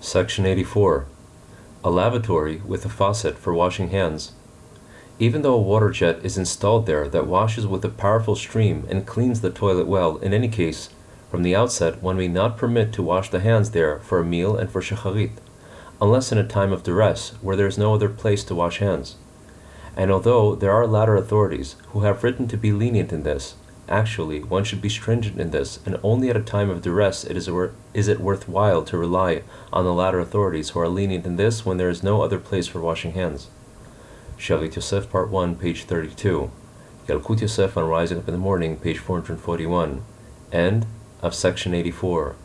Section 84. A lavatory with a faucet for washing hands. Even though a water jet is installed there that washes with a powerful stream and cleans the toilet well, in any case, from the outset one may not permit to wash the hands there for a meal and for shacharit, unless in a time of duress, where there is no other place to wash hands. And although there are later authorities who have written to be lenient in this, actually one should be stringent in this, and only at a time of duress it is, wor- is it worth while to rely on the latter authorities who are lenient in this when there is no other place for washing hands. Shalit Yosef, Part 1, page 32. Yalkut Yosef on Rising Up in the Morning, page 441. End of section 84.